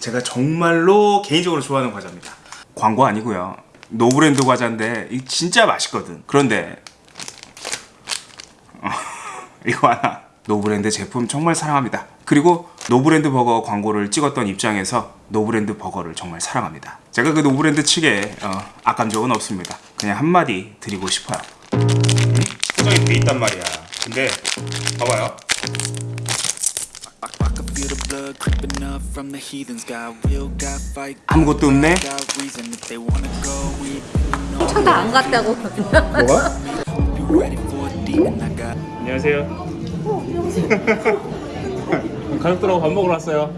제가 정말로 개인적으로 좋아하는 과자입니다. 광고 아니고요. 노브랜드 과자인데 이 진짜 맛있거든. 그런데 어, 이거 하나. 노브랜드 제품 정말 사랑합니다. 그리고 노브랜드 버거 광고를 찍었던 입장에서 노브랜드 버거를 정말 사랑합니다. 제가 그 노브랜드 측에 어, 악감 적은 없습니다. 그냥 한마디 드리고 싶어요. 포장이 돼 있단 말이야. 근데 봐봐요 아무것도 없네 got reason. If they wanna go, we know. 쳐다 안 갔다고. 뭐가? 안녕하세요 가족들하고 밥 먹으러 왔어요.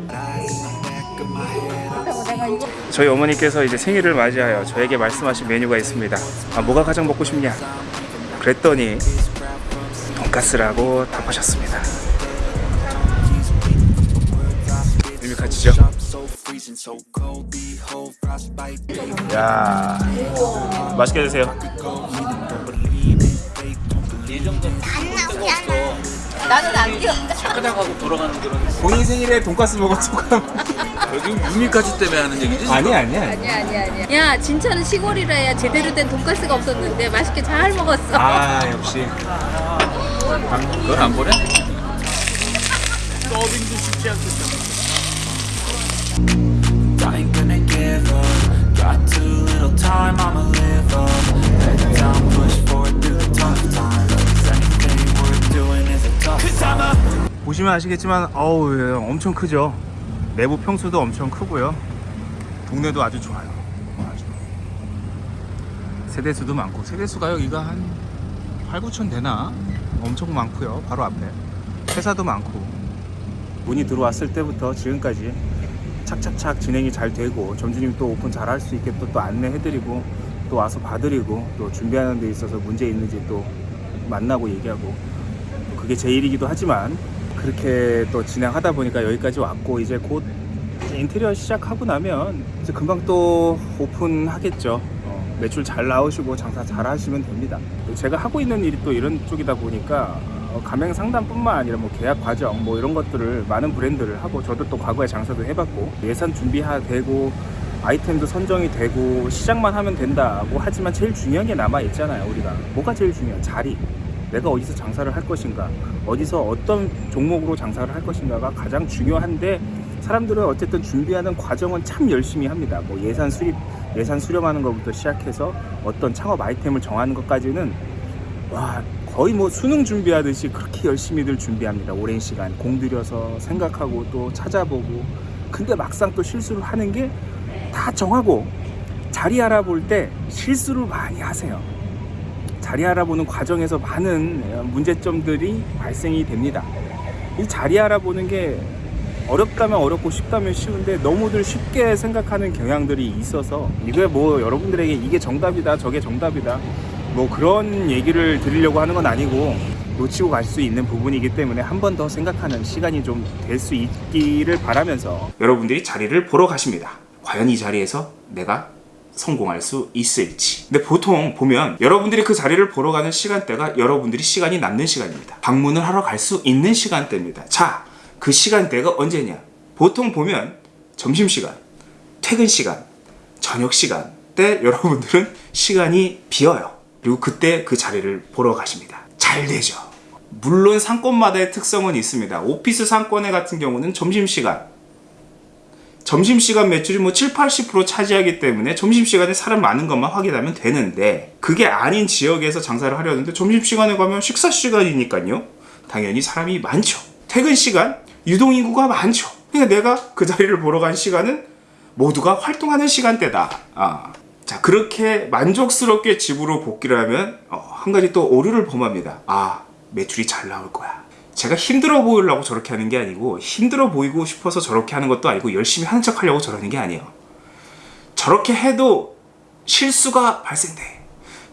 저희 어머니께서 이제 생일을 맞이하여 저에게 말씀하신 메뉴가 있습니다. 아, 뭐가 가장 먹고 싶냐? 그랬더니 돈가스라고 답하셨습니다. Frostbite. 야 맛있게 드세요. 나는 안 뛰어. 착하다고 돌아가는 그런 본인 생일에 먹은 소감? 여기 유미까지 때문에 하는 얘기지 지금? 아니 아니야. 아니야 아니야 아니야. 야 진짜는 시골이라 야 제대로 된 돈가스가 없었는데 맛있게 잘 먹었어. 아 역시 그걸 안 보내? I ain't gonna give up. Got too little time, I'ma live up. Head down, push forward through the tough times. 'Cause anything worth doing is a tough time. 보시면 아시겠지만 어우 예, 엄청 크죠. 내부 평수도 엄청 크고요. 동네도 아주 좋아요. 아주. 세대수도 많고 세대수가 여기가 한 8, 9천 되나? 엄청 많고요. 바로 앞에 회사도 많고 문이 들어왔을 때부터 지금까지 착착착 진행이 잘 되고 점주님 또 오픈 잘 할 수 있게 또, 또 안내해드리고 또 와서 봐드리고 또 준비하는 데 있어서 문제 있는지 또 만나고 얘기하고 또 그게 제 일이기도 하지만 그렇게 또 진행하다 보니까 여기까지 왔고 이제 곧 인테리어 시작하고 나면 이제 금방 또 오픈하겠죠. 어, 매출 잘 나오시고 장사 잘 하시면 됩니다. 또 제가 하고 있는 일이 또 이런 쪽이다 보니까 어, 가맹 상담뿐만 아니라 뭐 계약 과정 뭐 이런 것들을 많은 브랜드를 하고 저도 또 과거에 장사도 해봤고 예산 준비되고 아이템도 선정이 되고 시작만 하면 된다고 하지만 제일 중요한 게 남아 있잖아요 우리가. 뭐가 제일 중요해 자리. 내가 어디서 장사를 할 것인가? 어디서 어떤 종목으로 장사를 할 것인가가 가장 중요한데 사람들은 어쨌든 준비하는 과정은 참 열심히 합니다. 뭐 예산 수립 예산 수렴하는 것부터 시작해서 어떤 창업 아이템을 정하는 것까지는 와 거의 뭐 수능 준비하듯이 그렇게 열심히들 준비합니다. 오랜 시간 공들여서 생각하고 또 찾아보고. 근데 막상 또 실수를 하는 게 다 정하고 자리 알아볼 때 실수를 많이 하세요. 자리 알아보는 과정에서 많은 문제점들이 발생이 됩니다. 이 자리 알아보는 게 어렵다면 어렵고 쉽다면 쉬운데 너무들 쉽게 생각하는 경향들이 있어서 이게 뭐 여러분들에게 이게 정답이다 저게 정답이다 뭐 그런 얘기를 드리려고 하는 건 아니고 놓치고 갈 수 있는 부분이기 때문에 한 번 더 생각하는 시간이 좀 될 수 있기를 바라면서 여러분들이 자리를 보러 가십니다. 과연 이 자리에서 내가 성공할 수 있을지. 근데 보통 보면 여러분들이 그 자리를 보러 가는 시간대가 여러분들이 시간이 남는 시간입니다. 방문을 하러 갈 수 있는 시간대입니다. 자, 그 시간대가 언제냐? 보통 보면 점심시간, 퇴근 시간, 저녁 시간 때 여러분들은 시간이 비어요. 그리고 그때 그 자리를 보러 가십니다. 잘 되죠. 물론 상권마다의 특성은 있습니다. 오피스 상권에 같은 경우는 점심시간, 점심시간 매출이 뭐 7, 80% 차지하기 때문에 점심시간에 사람 많은 것만 확인하면 되는데 그게 아닌 지역에서 장사를 하려는데 점심시간에 가면 식사시간이니까요. 당연히 사람이 많죠. 퇴근시간, 유동인구가 많죠. 그러니까 내가 그 자리를 보러 간 시간은 모두가 활동하는 시간대다. 아. 자 그렇게 만족스럽게 집으로 복귀를 하면 어, 한 가지 또 오류를 범합니다. 아 매출이 잘 나올 거야. 제가 힘들어 보이려고 저렇게 하는 게 아니고 힘들어 보이고 싶어서 저렇게 하는 것도 아니고 열심히 하는 척 하려고 저러는 게 아니에요. 저렇게 해도 실수가 발생돼.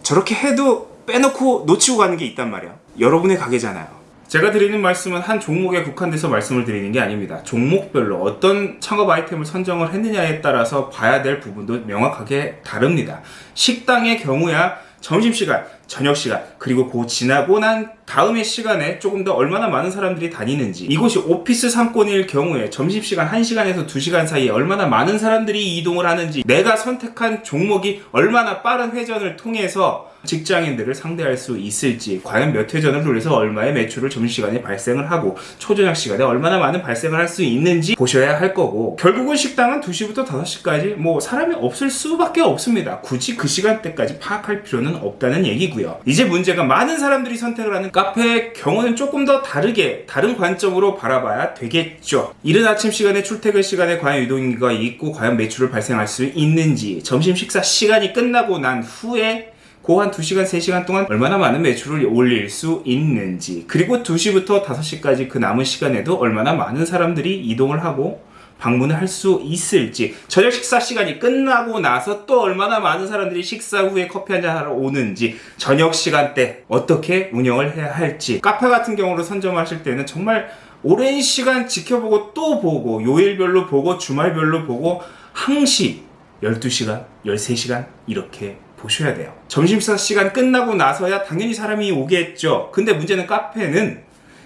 저렇게 해도 빼놓고 놓치고 가는 게 있단 말이야. 여러분의 가게잖아요. 제가 드리는 말씀은 한 종목에 국한돼서 말씀을 드리는 게 아닙니다. 종목별로 어떤 창업 아이템을 선정을 했느냐에 따라서 봐야 될 부분도 명확하게 다릅니다. 식당의 경우야 점심시간, 저녁시간, 그리고 그 지나고 난 다음의 시간에 조금 더 얼마나 많은 사람들이 다니는지 이곳이 오피스 상권일 경우에 점심시간 1시간에서 2시간 사이에 얼마나 많은 사람들이 이동을 하는지 내가 선택한 종목이 얼마나 빠른 회전을 통해서 직장인들을 상대할 수 있을지 과연 몇 회전을 돌려서 얼마의 매출을 점심시간에 발생을 하고 초저녁 시간에 얼마나 많은 발생을 할 수 있는지 보셔야 할 거고 결국은 식당은 2시부터 5시까지 뭐 사람이 없을 수밖에 없습니다. 굳이 그 시간대까지 파악할 필요는 없다는 얘기고요. 이제 문제가 많은 사람들이 선택을 하는 카페의 경우는 조금 더 다르게 다른 관점으로 바라봐야 되겠죠. 이른 아침 시간에 출퇴근 시간에 과연 유동인구가 있고 과연 매출을 발생할 수 있는지 점심 식사 시간이 끝나고 난 후에 그 한 2시간, 3시간 동안 얼마나 많은 매출을 올릴 수 있는지 그리고 2시부터 5시까지 그 남은 시간에도 얼마나 많은 사람들이 이동을 하고 방문을 할 수 있을지 저녁 식사 시간이 끝나고 나서 또 얼마나 많은 사람들이 식사 후에 커피 한잔 하러 오는지 저녁 시간대 어떻게 운영을 해야 할지 카페 같은 경우로 선점하실 때는 정말 오랜 시간 지켜보고 또 보고 요일별로 보고 주말별로 보고 항시 12시간, 13시간 이렇게 보셔야 돼요. 점심사 시간 끝나고 나서야 당연히 사람이 오겠죠. 근데 문제는 카페는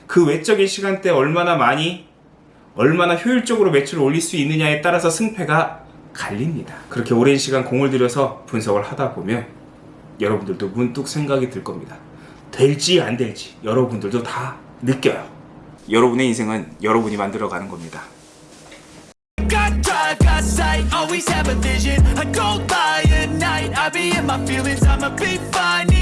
그 외적인 시간대 얼마나 많이 얼마나 효율적으로 매출을 올릴 수 있느냐에 따라서 승패가 갈립니다. 그렇게 오랜 시간 공을 들여서 분석을 하다 보면 여러분들도 문득 생각이 들 겁니다. 될지 안 될지 여러분들도 다 느껴요. 여러분의 인생은 여러분이 만들어가는 겁니다. right I be in my feelings, I'ma be fine.